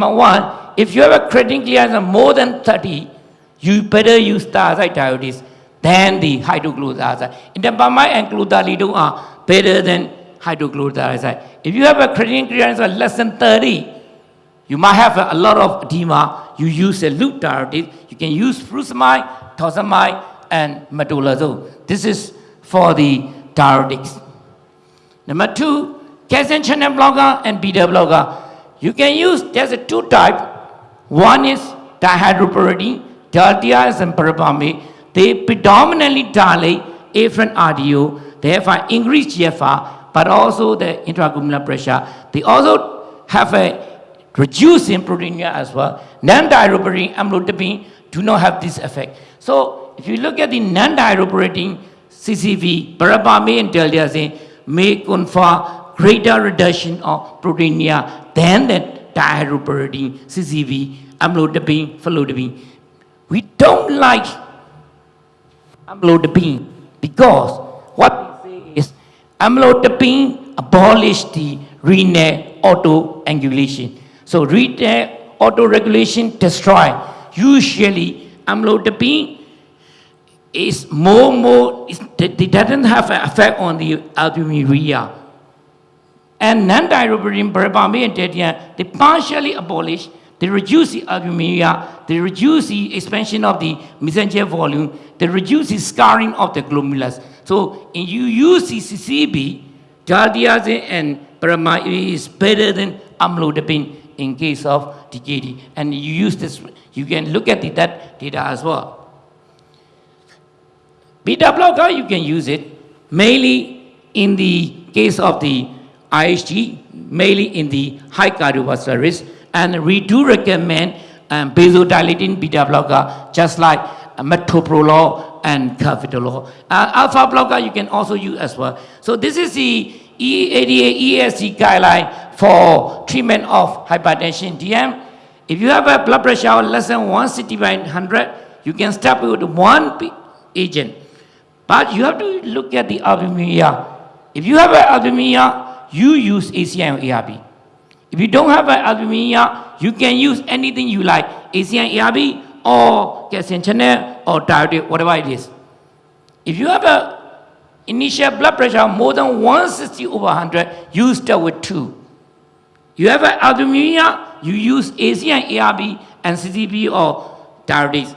Number one, if you have a of more than 30, you better use thiazide diuretics than the hydrochlorothiazide. The Indapamide and chlorthalidone are better than hydrochlorothiazide. If you have a creatinine clearance of less than 30, you might have a, a lot of edema. You use a loop diuretic. You can use furosemide, torsemide, and metolazone. This is for the diuretics. Number two, calcium channel blocker and beta blocker. You can use, there's a two type. One is dihydropyridine, is verapamil. They predominantly dilate afferent RDO, therefore increase GFR, but also the intraglomerular pressure. They also have a reduce in proteinuria as well. Non-dihydropyridine, amlodipine do not have this effect. So if you look at the non-dihydropyridine CCB, verapamil and diltiazem may confer greater reduction of proteinuria than the dihydropyridine CCB, amlodipine, felodipine. We don't like amlodipine because what we say is amlodipine abolished the renal autoregulation. So renal autoregulation destroy. Usually amlodipine is more more it doesn't have an effect on the albuminuria. And non-dihydropyridine, verapamil and they partially abolish they reduce the albuminuria, they reduce the expansion of the mesangial volume, they reduce the scarring of the glomerulus. So if you use the CCB, Jardiazine and Paramide is better than amlodipine in case of DKD. And you use this, you can look at the, that data as well. Beta blocker, you can use it mainly in the case of the IHD, mainly in the high cardiovascular risk. And we do recommend um, vasodilating beta blocker, just like uh, metoprolol and carvedilol. Uh, alpha blocker you can also use as well. So this is the E88 ESC guideline for treatment of hypertension DM. If you have a blood pressure less than 160 by 100, you can start with one agent. But you have to look at the albuminuria. If you have an albuminuria, you use ACI or ARB. If you don't have an albuminuria, you can use anything you like, ACI, ARB, or calcium channel, or diuretic, whatever it is. If you have a initial blood pressure more than 160 over 100, you start with two. You have an albuminuria, you use ACI, ARB, and CCB or diuretics.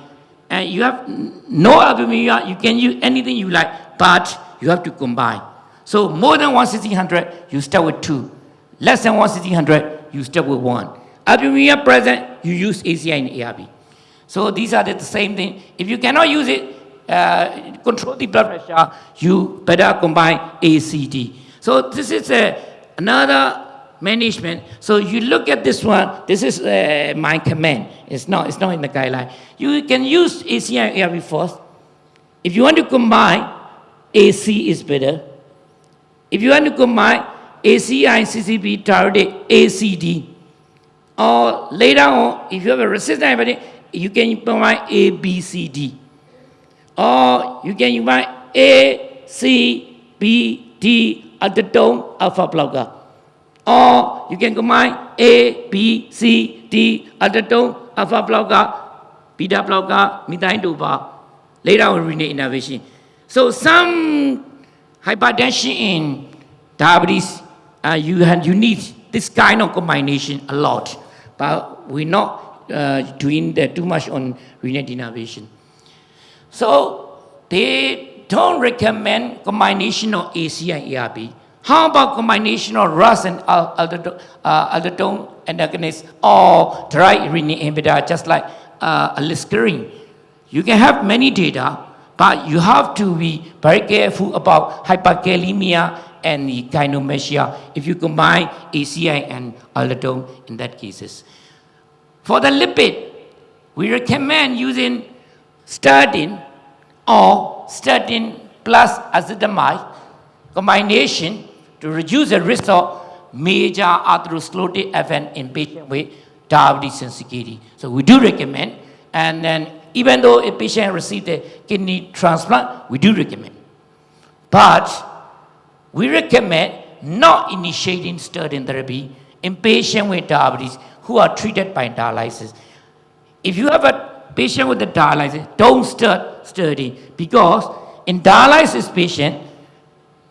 And you have no albuminuria, you can use anything you like, but you have to combine. So more than 160, 100, you start with two. Less than 160, you start with one. Albuminuria present, you use ACI and ARB. So these are the same thing. If you cannot use it, uh, control the blood pressure, you better combine ACD. So this is uh, another management. So you look at this one, this is uh, my command. It's not, it's not in the guideline. You can use ACI and ARB first. If you want to combine, AC is better. If you want to combine ACI, CCB, target ACD. Or later on, if you have a resistant diabetic, you can combine A, B, C, D. Or you can combine A, C, B, D, aldolate alpha blocker. Or you can combine A, B, C, D, aldolate alpha blocker, beta blocker, methyldopa. Later on, renal denervation. So some hypertension in diabetes uh, you, have, you need this kind of combination a lot. But we're not uh, doing that too much on renal denervation. So they don't recommend combination of AC and ARB. How about combination of RAS and aldolate uh, antagonist or direct renin inhibitor, just like uh, aliskiren? You can have many data, but you have to be very careful about hyperkalemia and gynecomastia if you combine ACI and aldolate in that cases. For the lipid, we recommend using statin or statin plus ezetimibe combination to reduce the risk of major atherosclerotic event in patients with diabetes insipidus. So we do recommend, and then even though a patient received a kidney transplant, we do recommend. But we recommend not initiating statin therapy in patients with diabetes who are treated by dialysis. If you have a patient with a dialysis, don't start statin because in dialysis patient,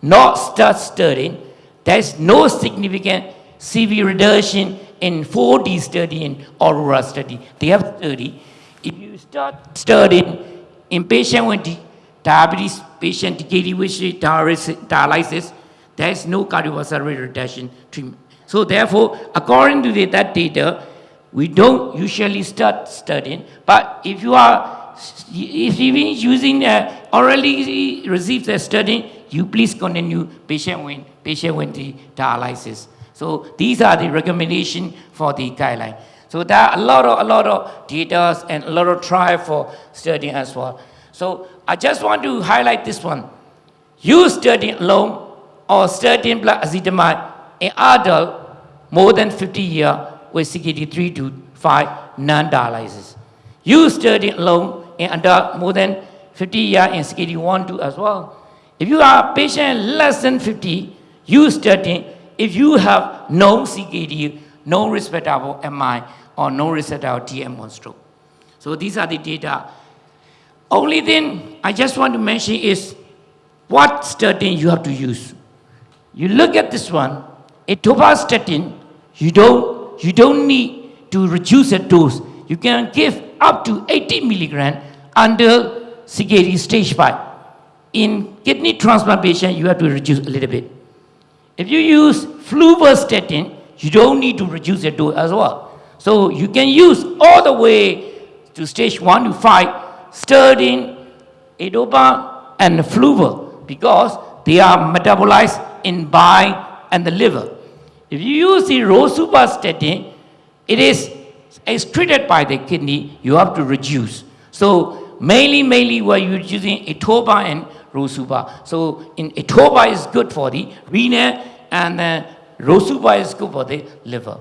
not start statin, there is no significant CV reduction in 4D study and Aurora study. They have study. If you start statin in patient with di- diabetes patient with dialysis, there is no cardiovascular reduction treatment. So therefore, according to the- that data, we don't usually start statin. But if you are, if been using uh, orally received the statin, you please continue patient with patient with the dialysis. So these are the recommendation for the guideline. So there are a lot of a lot of data and a lot of trial for statin as well. So I just want to highlight this one. You statin alone or statin blood ezetimibe in adult more than 50 year with CKD 3 to 5 non-dialysis. You statin alone in adult more than 50 year in CKD 1 2 as well. If you are patient less than 50, you statin if you have no CKD, no respirable MI, or no respirable TM1 stroke. So these are the data. Only thing I just want to mention is what statin you have to use. You look at this one, atorvastatin, you don't, you don't need to reduce the dose. You can give up to 80 milligram under CKD stage 5. In kidney transplant patient, you have to reduce a little bit. If you use fluvastatin, you don't need to reduce the dose as well. So you can use all the way to stage 1 to 5, sterling, edopa, and fluva because they are metabolized in bile and the liver. If you use the rosuvastatin, it is excreted by the kidney, you have to reduce. So mainly, mainly we're using etoba and rosuva. So in etoba is good for the renal and uh, rosuva is good for the liver.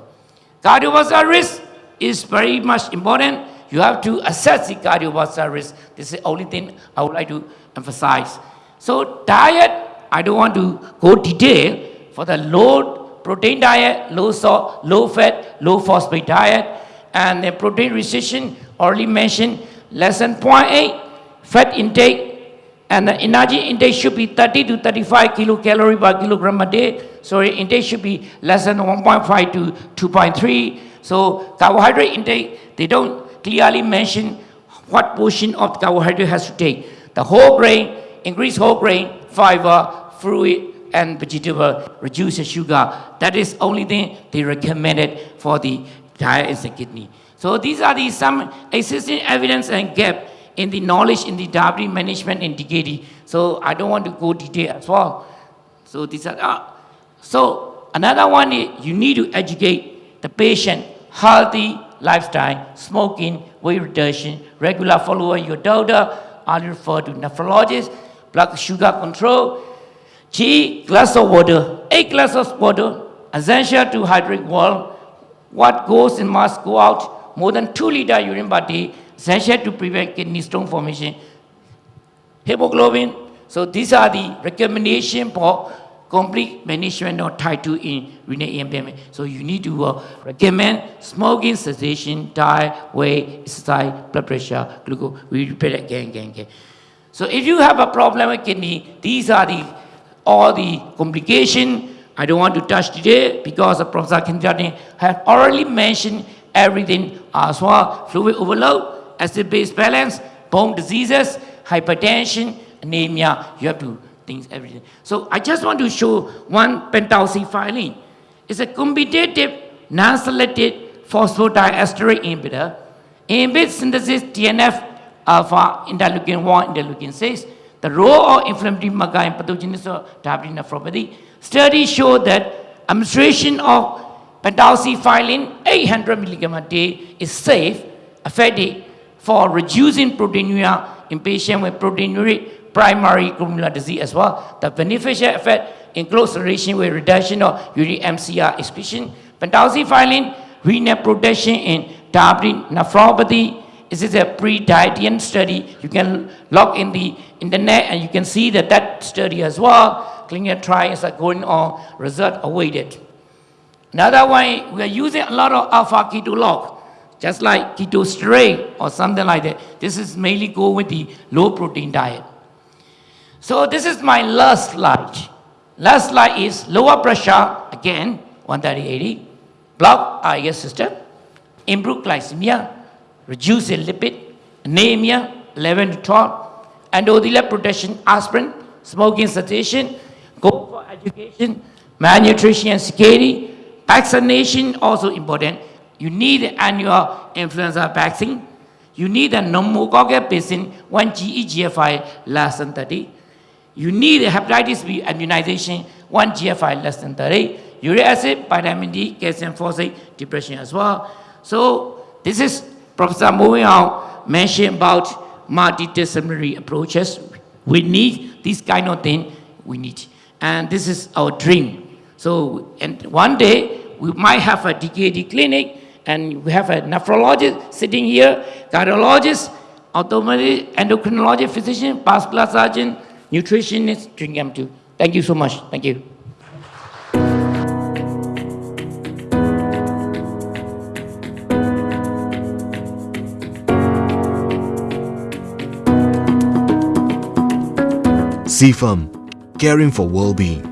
Cardiovascular risk is very much important. You have to assess the cardiovascular risk. This is the only thing I would like to emphasize. So diet, I don't want to go detail for the low protein diet, low salt, low fat, low phosphate diet, and the protein restriction already mentioned less than 0.8 fat intake and the energy intake should be 30 to 35 kilocalorie per kilogram a day so intake should be less than 1.5 to 2.3 so carbohydrate intake they don't clearly mention what portion of carbohydrate has to take the whole grain increase whole grain fiber fruit and vegetable reduce the sugar that is only thing they recommended for the diet is the kidney. So these are the some existing evidence and gap in the knowledge in the diabetes management in DKD. So I don't want to go detail as well. So these are, uh, so another one is you need to educate the patient healthy lifestyle, smoking, weight reduction, regular following your doctor, I refer to nephrologist, blood sugar control, G, glass of water, eight glasses of water, essential to hydrate well, what goes in must go out, more than 2 liter urine per day, essential to prevent kidney stone formation. Hemoglobin, so these are the recommendation for complete management of type 2 in renal impairment. So you need to uh, recommend smoking cessation, diet, weight, exercise, blood pressure, glucose. We repeat again, again, again. So if you have a problem with kidney, these are the all the complication I don't want to touch today because the Professor Kinjani has already mentioned everything as well. Fluid overload, acid-base balance, bone diseases, hypertension, anemia. You have to think everything. So I just want to show one pentoxifylline. It's a competitive, non-selective phosphodiesterase inhibitor. Inhibits synthesis TNF alpha interleukin 1, interleukin 6. The role of inflammatory marker in pathogenesis of diabetic nephropathy Studies show that administration of pentoxifylline 800 milligram a day is safe, effective for reducing proteinuria in patients with proteinuria primary glomerular disease as well. The beneficial effect in close relation with reduction of uric MCR excretion. Pentoxifylline renal protection in diabetic nephropathy. This is a PREDIAN study. You can log in the internet and you can see that that study as well clinical trials are going on, result awaited. Another one, we are using a lot of alpha keto log, just like Ketosteril or something like that. This is mainly go with the low protein diet. So this is my last slide. Last slide is lower pressure, again, 130-80, block IS system, improve glycemia, reduce the lipid, anemia, 11 to 12, endothelial protection, aspirin, smoking cessation, go for education, malnutrition and security, vaccination also important. You need annual influenza vaccine. You need a pneumococcal vaccine, one GEGFI less than 30. You need hepatitis B immunization, one GFI less than 30. Uric acid, vitamin D, calcium phosphate, depression as well. So this is Professor moving on mentioned about multidisciplinary approaches. We need this kind of thing. We need, and this is our dream. So, and one day we might have a DKD clinic, and we have a nephrologist sitting here, cardiologist, ophthalmologist, endocrinologist, physician, vascular surgeon, nutritionist, drink M2. Thank you so much. Thank you. CFAM, caring for well-being.